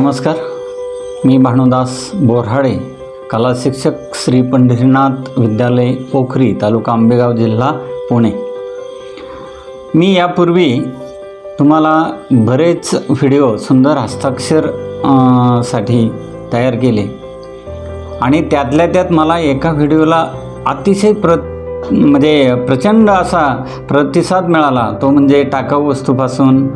नमस्कार. मी भानुदास बोरहाडे कला शिक्षक श्री पंढरीनाथ विद्यालय पोखरी तालुका आंबेगाव जिल्हा पुणे. मी यापूर्वी तुम्हाला बरेच व्हिडिओ सुंदर हस्ताक्षरसाठी तयार केले. आणि त्यातल्या त्यात मला एका व्हिडिओला अतिशय प्र म्हणजे प्रचंड असा प्रतिसाद मिळाला. तो म्हणजे टाकाऊ वस्तूपासून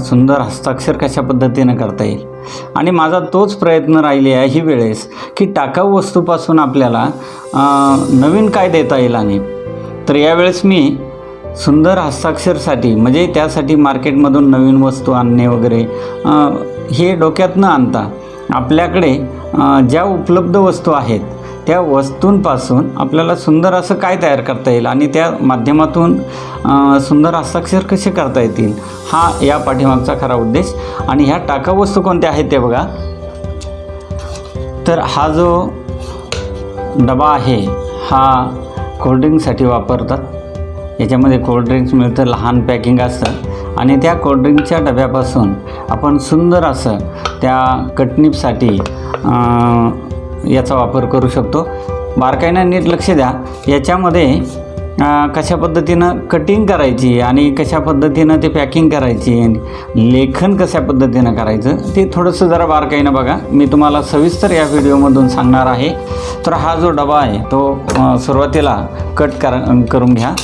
सुंदर हस्ताक्षर कशा पद्धतीनं करता येईल? आणि माझा तोच प्रयत्न राहिले आहे ही वेळेस की टाकाऊ वस्तूपासून आपल्याला नवीन काय देता येईल आणि. तर यावेळेस मी सुंदर हस्ताक्षरसाठी म्हणजे त्यासाठी मार्केटमधून नवीन वस्तू आणणे वगैरे हे डोक्यात न आणता. आपल्याकडे ज्या उपलब्ध वस्तू आहेत त्या वस्तूंपासून आपल्याला सुंदर असं काय तयार करता येईल आणि त्या माध्यमातून सुंदर हस्ताक्षर कसे करता येतील हा या पाठीमागचा खरा उद्देश. आणि ह्या टाकाऊ वस्तू कोणत्या आहेत ते बघा. तर हा जो डबा आहे हा कोल्ड्रिंकसाठी वापरतात. याच्यामध्ये कोल्ड्रिंक्स मिळतं लहान पॅकिंग असतं. आणि त्या कोल्ड्रिंकच्या डब्यापासून आपण सुंदर असं त्या कटनीपसाठी याचा वापर करू शकतो. बारकाईनं नीट लक्ष द्या. याच्यामध्ये कशा पद्धतीनं कटिंग करायची आणि कशा पद्धतीनं ते पॅकिंग करायची लेखन कशा पद्धतीनं करायचं ते थोडंसं जरा बारकाईनं बघा. मी तुम्हाला सविस्तर या व्हिडिओमधून सांगणार आहे. तर हा जो डबा आहे तो सुरुवातीला कट कर करून घ्या.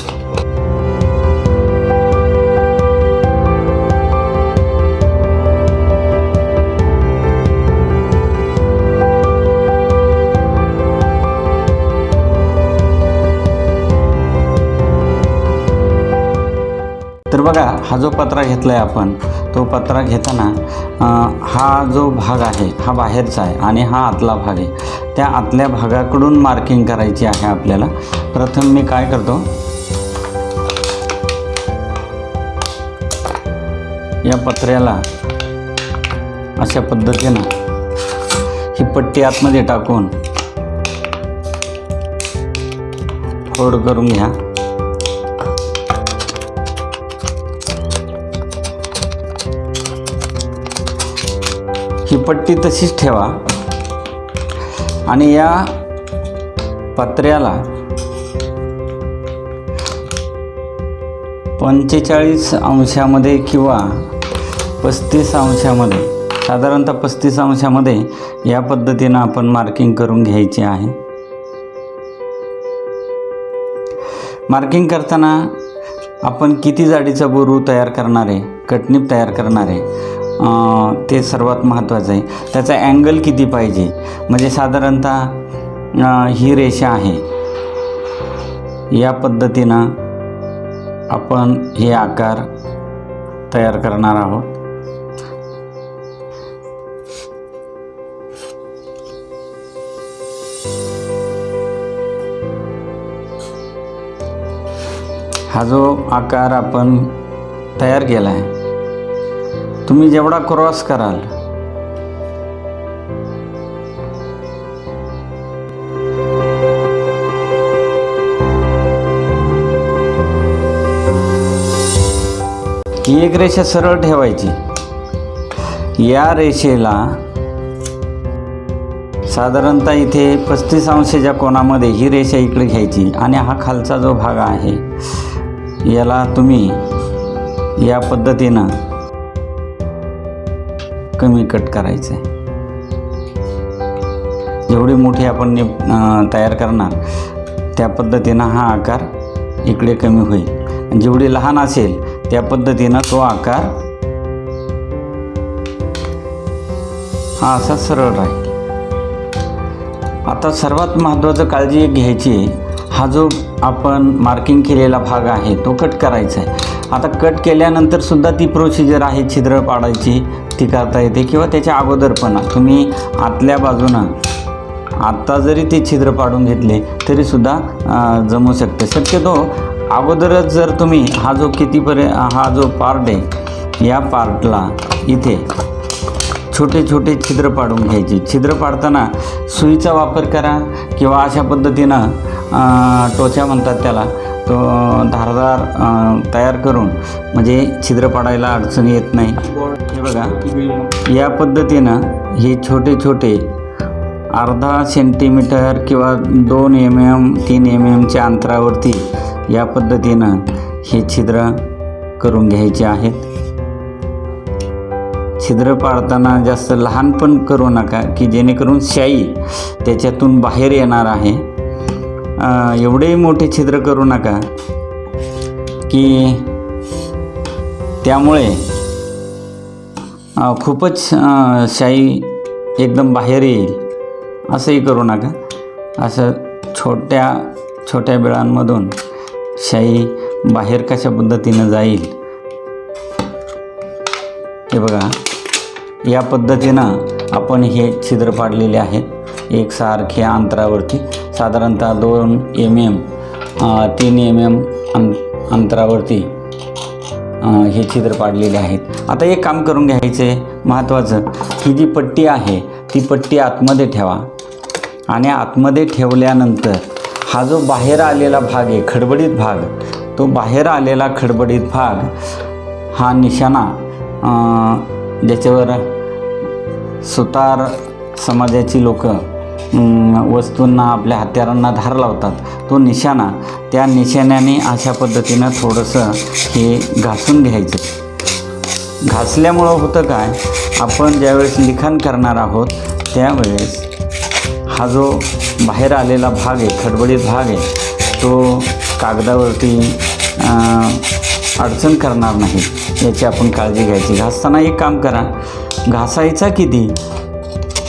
तर बघा हा जो पत्रा घेतला आहे आपण तो पत्रा घेताना हा जो भाग आहे हा बाहेरचा आहे आणि हा आतला भाग आहे. त्या आतल्या भागाकडून मार्किंग करायची आहे आपल्याला. प्रथम मी काय करतो? या पत्र्याला अशा पद्धतीनं ही पट्टी आतमध्ये टाकून फोड करून घ्या. ही पट्टी तशीच ठेवा. आणि या पत्र्याला पंचेचाळीस अंशामध्ये किंवा पस्तीस अंशामध्ये साधारणतः पस्तीस अंशामध्ये या पद्धतीनं आपण मार्किंग करून घ्यायची आहे. मार्किंग करताना आपण किती जाडीचा बोरू तयार करणारे कटनीप तयार करणारे ते सर्वात महत्त्वाचं आहे. त्याचा अँगल किती पाहिजे? म्हणजे साधारणतः ही रेषा आहे. या पद्धतीनं आपण हे आकार तयार करणार आहोत. हा जो आकार आपण तयार केला आहे तुम्ही जेवढा क्रॉस कराल. की एक रेषा सरळ ठेवायची. या रेषेला साधारणतः इथे पस्तीस अंशाच्या कोणामध्ये ही रेषा इकडे घ्यायची आणि हा खालचा जो भाग आहे याला तुम्ही या पद्धतीनं कमी कट करायचं आहे जेवढी मोठी आपण ने तयार करणार त्या पद्धतीनं हा आकार इकडे कमी होईल. आणि जेवढी लहान असेल त्या पद्धतीनं तो आकार हा असा सरळ राहील. आता सर्वात महत्त्वाचं काळजी घ्यायची आहे. हा जो आपण मार्किंग केलेला भाग आहे तो कट करायचा आहे. आता कट केल्यानंतर सुद्धा ती प्रोसिजर आहे छिद्र पाडायची. ती करता येते किंवा त्याच्या अगोदर पण. तुम्ही आतल्या बाजूनं आत्ता जरी ते छिद्र पाडून घेतले तरीसुद्धा जमू शकते. शक्यतो अगोदरच जर तुम्ही हा जो कितीपर्य हा जो पार्ट आहे या पार्टला इथे छोटे छोटे छिद्र पाडून घ्यायचे. छिद्र पाडताना सुईचा वापर करा किंवा अशा पद्धतीनं टोचा म्हणतात त्याला तो धारदार तयार करून म्हणजे छिद्र पाडायला अडचण येत नाही. हे बघा. या पद्धतीनं हे छोटे छोटे अर्धा सेंटीमीटर किंवा दोन एम एम तीन एम एमच्या अंतरावरती या पद्धतीनं हे छिद्र करून घ्यायचे आहेत. छिद्र पाडताना जास्त लहान पण करू नका की जेणेकरून शाई त्याच्यातून बाहेर येणार आहे. एवढे मोठे छिद्र करू नका की त्यामुळे खूपच शाई एकदम बाहेर येईल. असंही करू नका. असं छोट्या छोट्या बिळांमधून शाई बाहेर कशा पद्धतीनं जाईल. हे बघा. या पद्धतीनं आपण हे छिद्र पाडलेले आहेत. एकसारख्या अंतरावरती. साधारणतः दोन एम एम तीन एम एम अं अंतरावरती. हे छिद्र पाडलेले आहेत. आता एक काम करून घ्यायचं आहे महत्त्वाचं ही जी पट्टी आहे ती पट्टी आतमध्ये ठेवा. आणि आतमध्ये ठेवल्यानंतर हा जो बाहेर आलेला भाग आहे खडबडीत भाग तो बाहेर आलेला खडबडीत भाग हा निशाणा ज्याच्यावर सुतार समाजाची लोकं वस्तूंना आपल्या हत्यारांना धार लावतात. तो निशाणा त्या निशाण्याने अशा पद्धतीनं थोडंसं हे घासून घ्यायचं. घासल्यामुळं होतं काय? आपण ज्यावेळेस लिखाण करणार आहोत त्यावेळेस हा जो बाहेर आलेला भाग आहे खडबडीत भाग आहे तो कागदावरती अडचण करणार नाही. याची आपण काळजी घ्यायची. घासताना एक काम करा. घासायचा किती?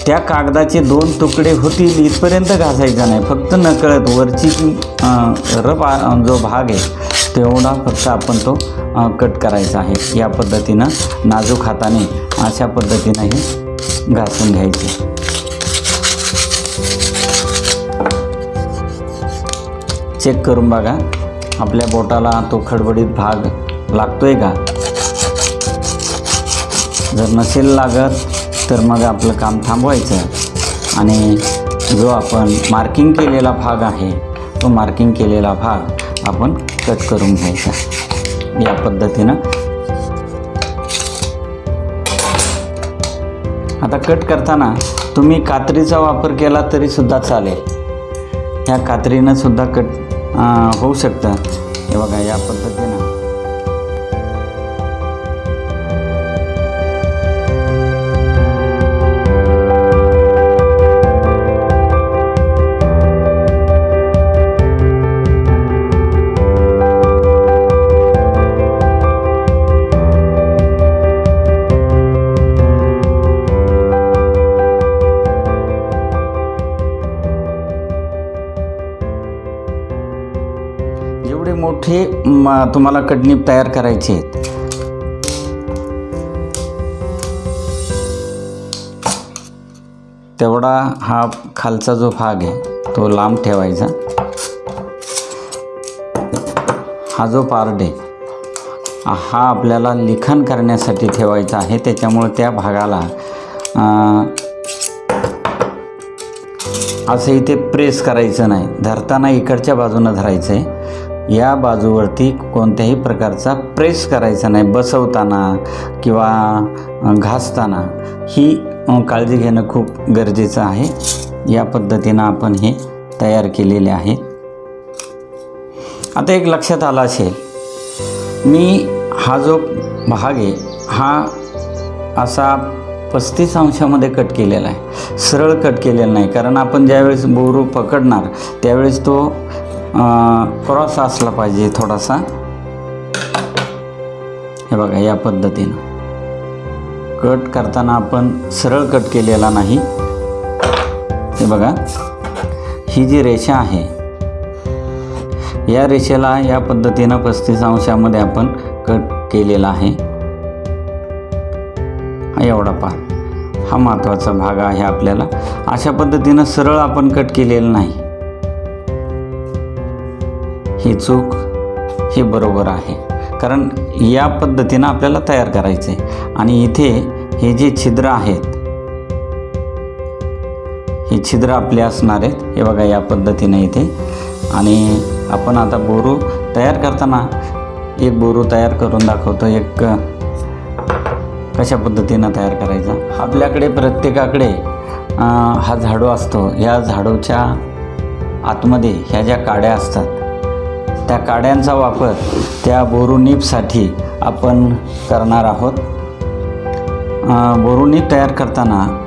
त्या कागदाचे दोन तुकडे होतील इथपर्यंत घासायचा नाही. फक्त नकळत वरची रप जो भाग आहे तेवढा फक्त आपण तो कट करायचा आहे. या पद्धतीनं नाजूक हाताने अशा पद्धतीनं हे घासून घ्यायचे. चेक करून बघा आपल्या बोटाला तो खडबडीत भाग लागतोय का? जर नसेल लागत तर मग आपलं काम थांबवायचं आणि जो आपण मार्किंग केलेला भाग आहे तो मार्किंग केलेला भाग आपण कट करून घ्यायचा. या पद्धतीनं. आता कट करताना तुम्ही कात्रीचा वापर केला तरी सुद्धा चालेल. ह्या कात्रीनं सुद्धा कट होऊ शकतं. हे बघा या पद्धतीनं. मोठे तुम्हाला कडणीप तयार करायचे आहेत. तेवढा हा खालचा जो भाग आहे तो लांब ठेवायचा. हा जो पार्ट आहे हा आपल्याला लिखाण करण्यासाठी ठेवायचा आहे. त्याच्यामुळे त्या भागाला असं इथे प्रेस करायचं नाही. धरताना इकडच्या बाजूनं धरायचं आहे या बाजूवरती कोणत्याही प्रकारचा प्रेस करायचा नाही बसवताना किंवा घासताना. ही काळजी घेणं खूप गरजेचं आहे. या पद्धतीनं आपण हे तयार केलेले आहे. आता एक लक्षात आलं असेल. मी हा जो भाग आहे हा असा पस्तीस अंशामध्ये कट केलेला आहे. सरळ कट केलेला नाही कारण आपण ज्यावेळेस बोरू पकडणार त्यावेळेस तो क्रॉस असला पाहिजे थोडासा. हे बघा या पद्धतीनं. कट करताना आपण सरळ कट केलेला नाही. हे बघा ही जी रेषा आहे या रेषेला या पद्धतीनं पस्तीस अंशामध्ये आपण कट केलेला आहे. हा एवढा पार हा महत्त्वाचा भाग आहे आपल्याला. अशा पद्धतीनं सरळ आपण कट केलेलं नाही. ही चूक हे बरोबर आहे. कारण या पद्धतीनं आपल्याला तयार करायचे आणि इथे हे जे छिद्र आहेत हे छिद्र आपले असणार आहेत. हे बघा या पद्धतीने इथे. आणि आपण आता बोरू तयार करताना. एक बोरू तयार करून दाखवतो. एक कशा पद्धतीनं तयार करायचा? आपल्याकडे प्रत्येकाकडे हा झाडू असतो. या झाडूच्या आतमध्ये ह्या ज्या काड्या असतात त्या काड्यांचा वापर त्या बोरुनीपसाठी आपण करणार आहोत. अ, बोरुनीप तयार करताना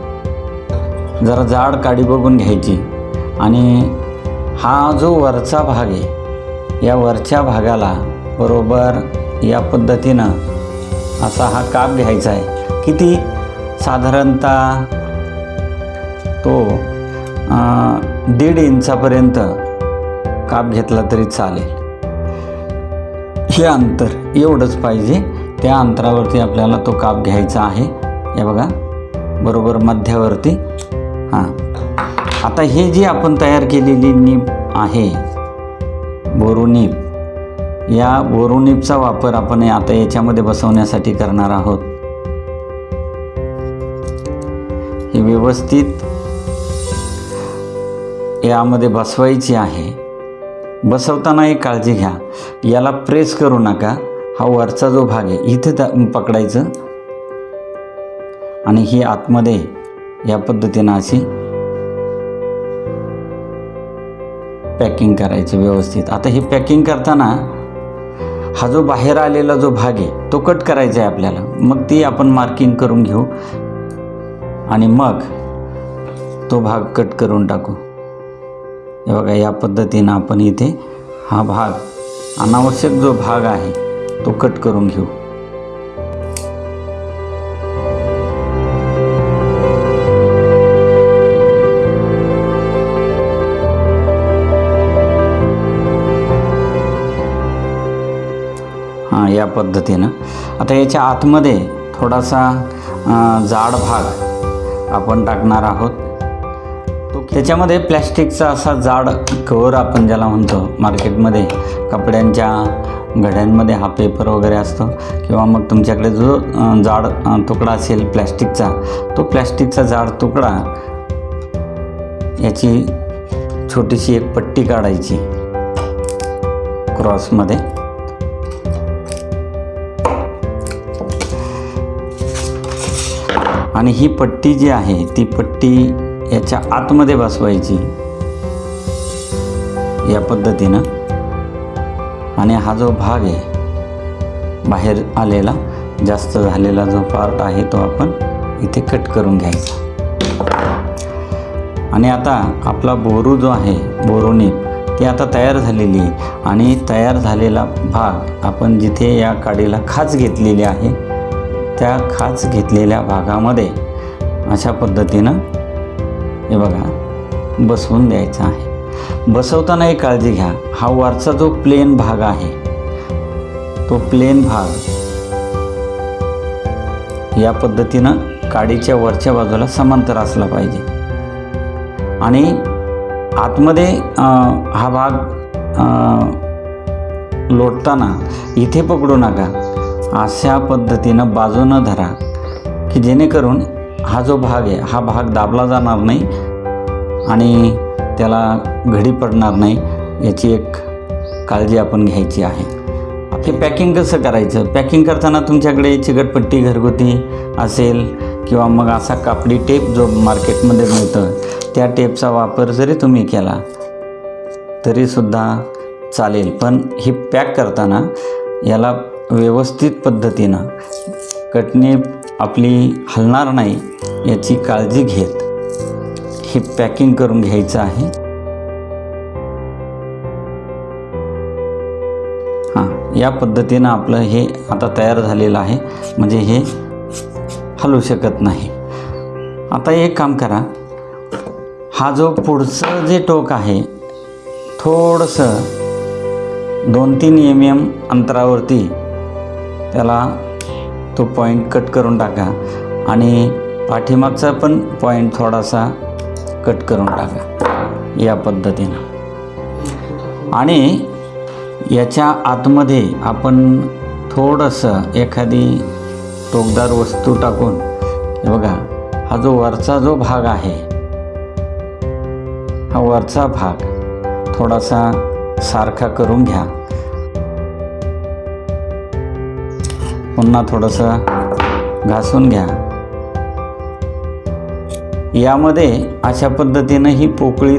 जरा जाड काडी बघून घ्यायची आणि हा जो वरचा भाग आहे या वरच्या भागाला बरोबर या पद्धतीनं असा हा काप घ्यायचा आहे. किती? साधारणतः तो दीड इंचापर्यंत काप घेतला तरी चालेल. हे अंतर एवढंच पाहिजे. त्या अंतरावरती आपल्याला तो काप घ्यायचा आहे. हे बघा. बरोबर मध्यावरती. हां. आता हे जी आपण तयार केलेली नीप आहे बोरुनीप या बोरुनीपचा वापर आपण आता याच्यामध्ये बसवण्यासाठी करणार आहोत. हे व्यवस्थित यामध्ये बसवायची आहे. बसवताना एक काळजी घ्या. याला प्रेस करू नका. हा वरचा जो भाग आहे इथे त्या- पकडायचं. आणि ही आतमध्ये या पद्धतीनं अशी पॅकिंग करायची व्यवस्थित. आता ही पॅकिंग करताना हा जो बाहेर आलेला जो भाग आहे तो कट करायचा आहे आपल्याला. मग ती आपण मार्किंग करून घेऊ. आणि मग तो भाग कट करून टाकू. हे बघा या पद्धतीनं आपण इथे हा भाग अनावश्यक जो भाग आहे तो कट करून घेऊ. हां या पद्धतीनं. आता याच्या आतमध्ये थोडासा जाड भाग आपण टाकणार आहोत. त्याच्यामध्ये प्लॅस्टिकचा असा जाड कवर आपण ज्याला म्हणतो मार्केटमध्ये कपड्यांच्या घड्यांमध्ये हा पेपर वगैरे असतो किंवा मग तुमच्याकडे जो जाड तुकडा असेल प्लॅस्टिकचा तो प्लॅस्टिकचा जाड तुकडा याची छोटीशी एक पट्टी काढायची क्रॉसमध्ये. आणि ही पट्टी जी आहे ती पट्टी याच्या आतमध्ये बसवायची. या पद्धतीनं. आणि हा जो भाग आहे बाहेर आलेला जास्त झालेला जो पार्ट आहे तो आपण इथे कट करून घ्यायचा. आणि आता आपला बोरू जो आहे बोरोनी ती आता तयार झालेली आहे. आणि तयार झालेला भाग आपण जिथे या काडीला खाच घेतलेली आहे त्या खाच घेतलेल्या भागामध्ये अशा पद्धतीनं हे बघा बसवून द्यायचं आहे. बसवताना एक काळजी घ्या. हा वरचा जो प्लेन भाग आहे तो प्लेन भाग या पद्धतीनं काडीच्या वरच्या बाजूला समांतर असला पाहिजे. आणि आतमध्ये हा भाग लोटताना इथे पकडू नका. अशा पद्धतीनं बाजूनं धरा की जेणेकरून हा जो भाग आहे हा भाग दाबला जाणार नाही आणि त्याला घडी पडणार नाही याची एक काळजी आपण घ्यायची आहे. हे पॅकिंग कसं करायचं? पॅकिंग करताना तुमच्याकडे चिकटपट्टी घरगुती असेल किंवा मग असा कापडी टेप जो मार्केटमध्ये मिळतं त्या टेपचा वापर जरी तुम्ही केला तरीसुद्धा चालेल. पण हे पॅक करताना याला व्यवस्थित पद्धतीनं कटणी आपली हलणार नाही याची काळजी घेत. हे पॅकिंग करून घ्यायचं आहे. हां या पद्धतीनं आपलं हे आता तयार झालेलं आहे. म्हणजे हे हलू शकत नाही. आता एक काम करा. हा जो पुढचं जे टोक आहे थोडंसं दोन तीन एम एम अंतरावरती त्याला तो पॉईंट कट करून टाका. आणि पाठीमागचा पण पॉईंट थोडासा कट करून टाका. या पद्धतीनं. आणि याच्या आतमध्ये आपण थोडंसं एखादी टोकदार वस्तू टाकून बघा हा जो वरचा जो भाग आहे हा वरचा भाग थोडासा सारखा करून घ्या. पुन्हा थोडंसं घासून घ्या. यामध्ये अशा पद्धतीनं ही पोकळी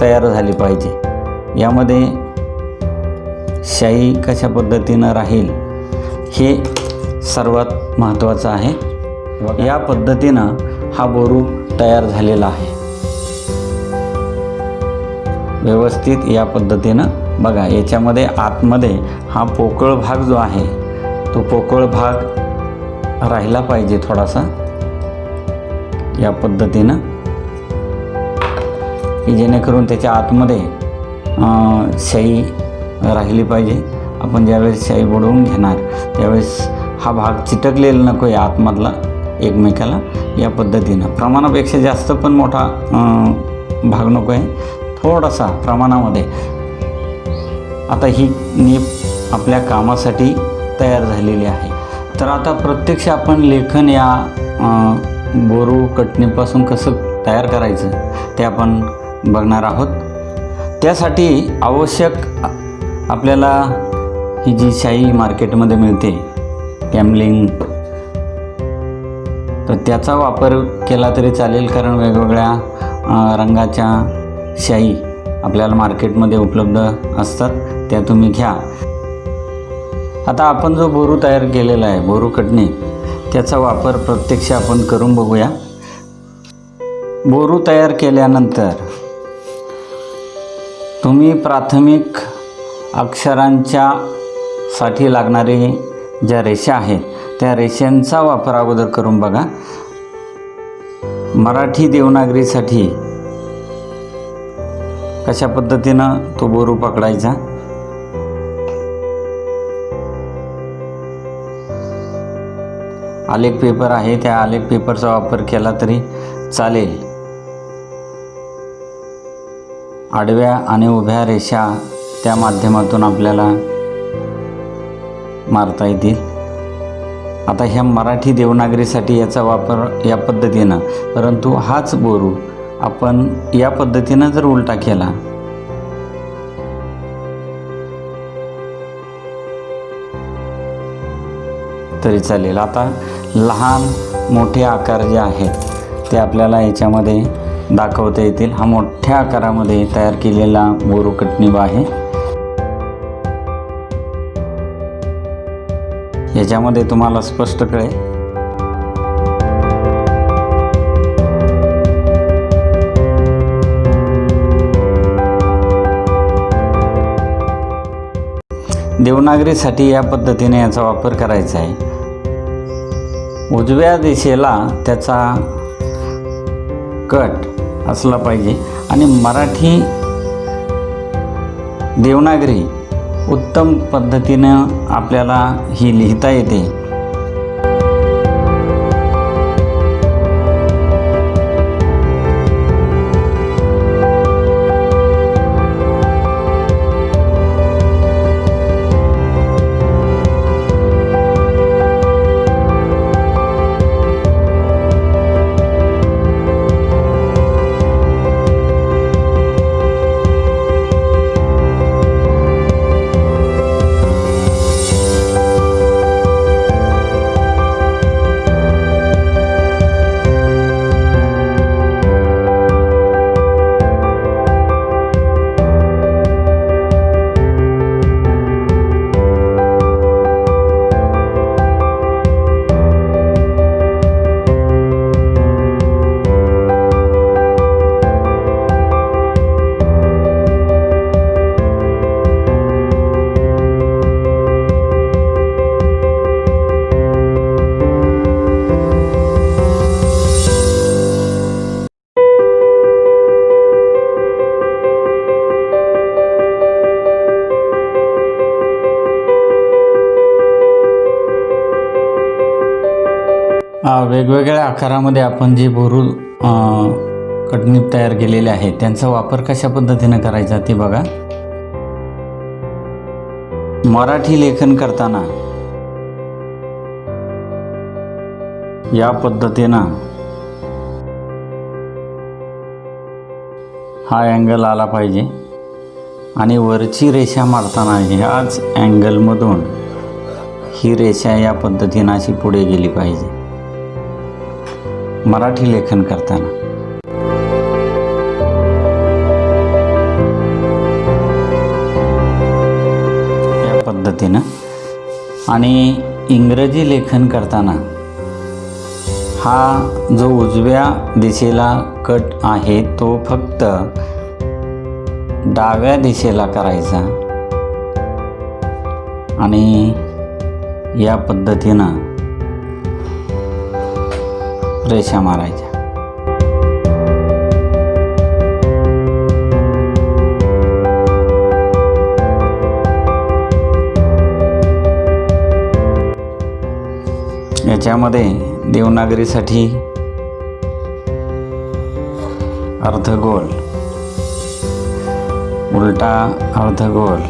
तयार झाली पाहिजे. यामध्ये शाई कशा पद्धतीनं राहील हे सर्वात महत्त्वाचं आहे. या पद्धतीनं हा बोरू तयार झालेला आहे. व्यवस्थित या पद्धतीनं बघा याच्यामध्ये आतमध्ये हा पोकळ भाग जो आहे तो पोकळ भाग राहिला पाहिजे थोडासा. या पद्धतीनं. की जेणेकरून त्याच्या आतमध्ये शाई राहिली पाहिजे. आपण ज्यावेळेस शाई बुडवून घेणार त्यावेळेस हा भाग चिटकलेला नको आहे आतमधला एकमेकाला. या पद्धतीनं. प्रमाणापेक्षा जास्त पण मोठा भाग नको आहे. थोडासा प्रमाणामध्ये. आता ही नीप आपल्या कामासाठी तयार झालेली आहे. तर आता प्रत्यक्ष आपण लेखन या बोरू कटणीपासून कसं तयार करायचं ते आपण बघणार आहोत. त्यासाठी आवश्यक आपल्याला ही जी शाई मार्केटमध्ये मिळते कॅमलिंग तर त्याचा वापर केला तरी चालेल कारण वेगवेगळ्या रंगाच्या शाई आपल्याला मार्केटमध्ये उपलब्ध असतात त्या तुम्ही घ्या. आता आपण जो बोरू तयार केलेला आहे बोरू कटणी त्याचा वापर प्रत्यक्ष आपण करून बघूया. बोरू तयार केल्यानंतर तुम्ही प्राथमिक अक्षरांच्या साठी लागणारी ज्या रेषा आहेत त्या रेषांचा वापर अगोदर करून बघा. मराठी देवनागरीसाठी कशा पद्धतीनं तो बोरू पकडायचा? आलेख पेपर आहे त्या आलेख पेपरचा वापर केला तरी चालेल. आडव्या आणि उभ्या रेषा त्या माध्यमातून आपल्याला मारता येतील. आता ह्या मराठी देवनागरीसाठी याचा वापर या पद्धतीनं परंतु हाच बोरू आपण या पद्धतीनं जर उलटा केला तरी चालेल. आता लहान मोठे आकार जे आहेत ते आपल्याला याच्यामध्ये दाखवता येतील. हा मोठ्या आकारामध्ये तयार केलेला बोरू आहे. याच्यामध्ये तुम्हाला स्पष्ट कळेल. देवनागरीसाठी या पद्धतीने याचा वापर करायचा आहे. उजव्या दिशेला त्याचा कट असला पाहिजे. आणि मराठी देवनागरी उत्तम पद्धतीनं आपल्याला ही लिहिता येते. आकारामध्ये आपण जे बोरू अ, तयार केलेले आहेत त्यांचा वापर कशा पद्धतीनं करायचा ते बघा. मराठी लेखन करताना या पद्धतीनं हा अँगल आला पाहिजे आणि वरची रेषा मारताना ह्याच अँगलमधून ही रेषा या पद्धतीनं अशी पुढे गेली पाहिजे. मराठी लेखन करताना. या पद्धतीनं आणि इंग्रजी लेखन करताना हा जो उजव्या दिशेला कट आहे तो फक्त डाव्या दिशेला करायचा. आणि या पद्धतीनं रेषा मारायच्या. याच्यामध्ये देवनागरीसाठी अर्धगोल. उलटा अर्धगोल.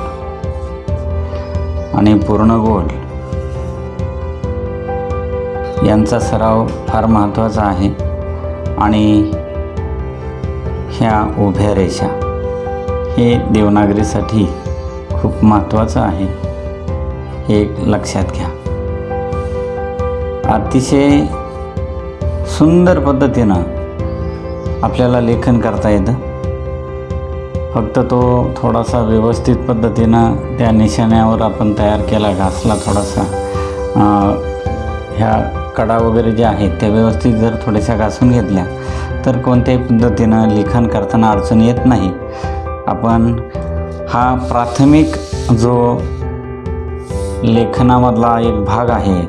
आणि पूर्ण गोल यांचा सराव फार महत्त्वाचा आहे. आणि ह्या उभ्या रेषा हे देवनागरीसाठी खूप महत्त्वाचं आहे हे लक्षात घ्या. अतिशय सुंदर पद्धतीनं आपल्याला लेखन करता येतं. फक्त तो थोडासा व्यवस्थित पद्धतीनं त्या निशाण्यावर आपण तयार केला घासला थोडासा ह्या कडा वगैरे ज्या आहेत त्या व्यवस्थित जर थोड्याशा घासून घेतल्या तर कोणत्याही पद्धतीनं लिखाण करताना अडचण येत नाही. आपण हा प्राथमिक जो लेखनामधला एक भाग आहे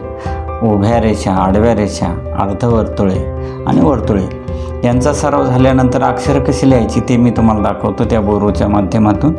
उभ्या रेषा आडव्या रेषा अर्धवर्तुळे आणि वर्तुळे यांचा सराव झाल्यानंतर अक्षरं कशी लिहायची ते मी तुम्हाला दाखवतो त्या बोरोच्या माध्यमातून.